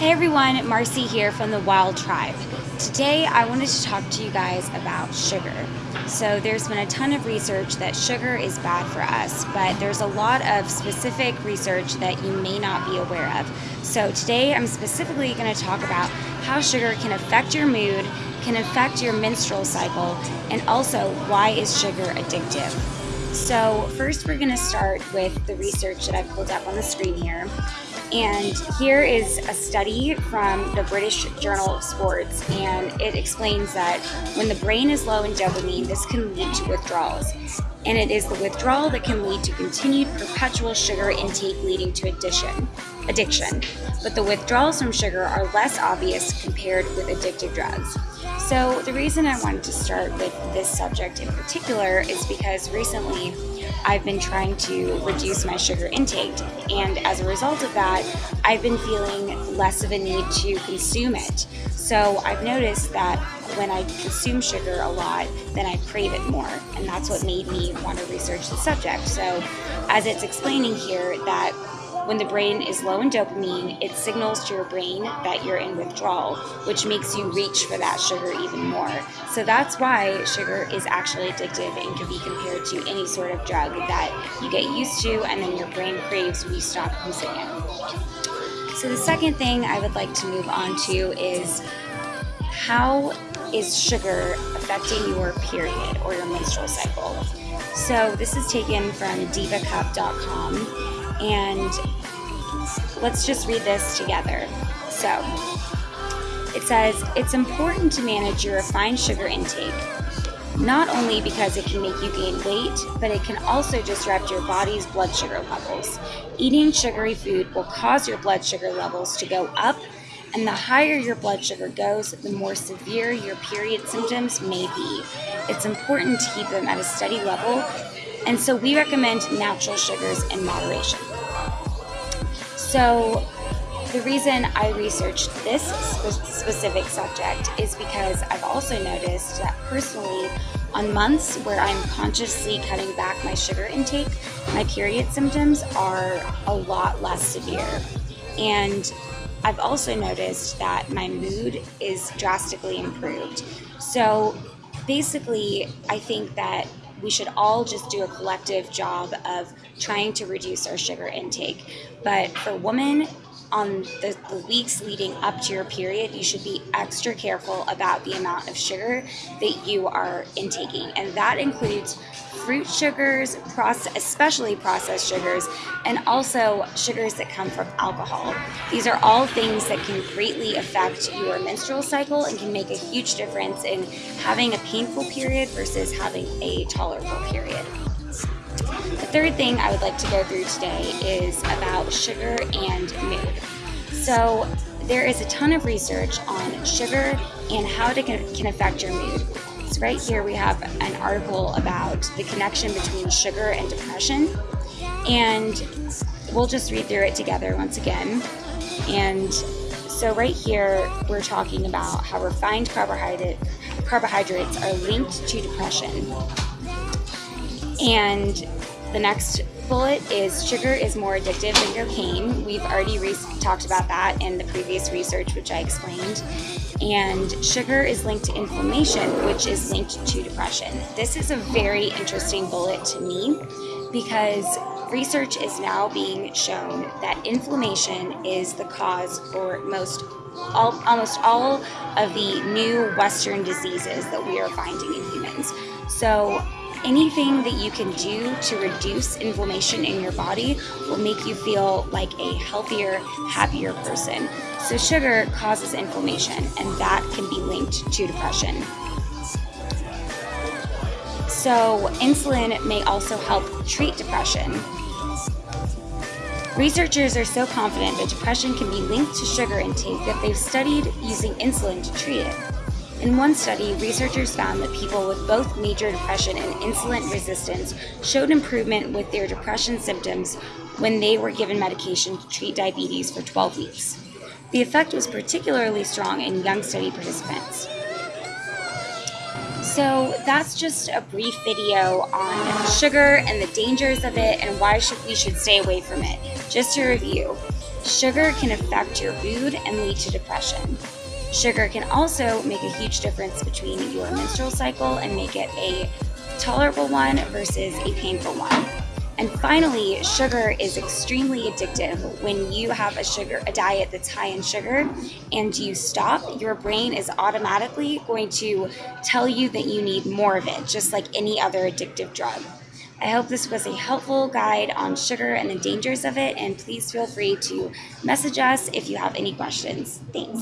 Hey everyone, Marcy here from the Wild Tribe. Today I wanted to talk to you guys about sugar. So there's been a ton of research that sugar is bad for us, but there's a lot of specific research that you may not be aware of. So today I'm specifically going to talk about how sugar can affect your mood, can affect your menstrual cycle, and also why is sugar addictive. So first we're going to start with the research that I've pulled up on the screen here. And here is a study from the British Journal of Sports, and it explains that when the brain is low in dopamine, this can lead to withdrawals. And it is the withdrawal that can lead to continued perpetual sugar intake leading to addiction. Addiction. But the withdrawals from sugar are less obvious compared with addictive drugs. So the reason I wanted to start with this subject in particular is because recently I've been trying to reduce my sugar intake and as a result of that I've been feeling less of a need to consume it. So I've noticed that when I consume sugar a lot, then I crave it more. And that's what made me want to research the subject. So as it's explaining here that when the brain is low in dopamine, it signals to your brain that you're in withdrawal, which makes you reach for that sugar even more. So that's why sugar is actually addictive and can be compared to any sort of drug that you get used to and then your brain craves when you stop using it. So the second thing I would like to move on to is how is sugar affecting your period or your menstrual cycle? So this is taken from divacup.com and let's just read this together. So, it says, it's important to manage your refined sugar intake, not only because it can make you gain weight, but it can also disrupt your body's blood sugar levels. Eating sugary food will cause your blood sugar levels to go up, and the higher your blood sugar goes, the more severe your period symptoms may be. It's important to keep them at a steady level, and so we recommend natural sugars in moderation. So the reason I researched this specific subject is because I've also noticed that personally, on months where I'm consciously cutting back my sugar intake, my period symptoms are a lot less severe. And I've also noticed that my mood is drastically improved. So basically, I think that we should all just do a collective job of trying to reduce our sugar intake. But for women, on the, the, weeks leading up to your period, you should be extra careful about the amount of sugar that you are intaking. And that includes fruit sugars, process, especially processed sugars, and also sugars that come from alcohol. These are all things that can greatly affect your menstrual cycle and can make a huge difference in having a painful period versus having a tolerable period. The third thing I would like to go through today is about sugar and mood. So there is a ton of research on sugar and how it can affect your mood. So right here we have an article about the connection between sugar and depression. And we'll just read through it together once again. And so right here, we're talking about how refined carbohydrate, carbohydrates are linked to depression. And the next bullet is sugar is more addictive than cocaine. We've already talked about that in the previous research, which I explained. And sugar is linked to inflammation, which is linked to depression. This is a very interesting bullet to me because research is now being shown that inflammation is the cause for most all, almost all of the new Western diseases that we are finding in humans. So anything that you can do to reduce inflammation in your body will make you feel like a healthier, happier person. So sugar causes inflammation and that can be linked to depression. So insulin may also help treat depression. Researchers are so confident that depression can be linked to sugar intake that they've studied using insulin to treat it. In one study, researchers found that people with both major depression and insulin resistance showed improvement with their depression symptoms when they were given medication to treat diabetes for 12 weeks. The effect was particularly strong in young study participants. So that's just a brief video on sugar and the dangers of it and why should we should stay away from it. Just to review, Sugar can affect your mood and lead to depression. Sugar can also make a huge difference between your menstrual cycle and make it a tolerable one versus a painful one. And finally, sugar is extremely addictive. When you have a sugar a diet that's high in sugar and you stop, your brain is automatically going to tell you that you need more of it, just like any other addictive drug. I hope this was a helpful guide on sugar and the dangers of it, and please feel free to message us if you have any questions. Thanks.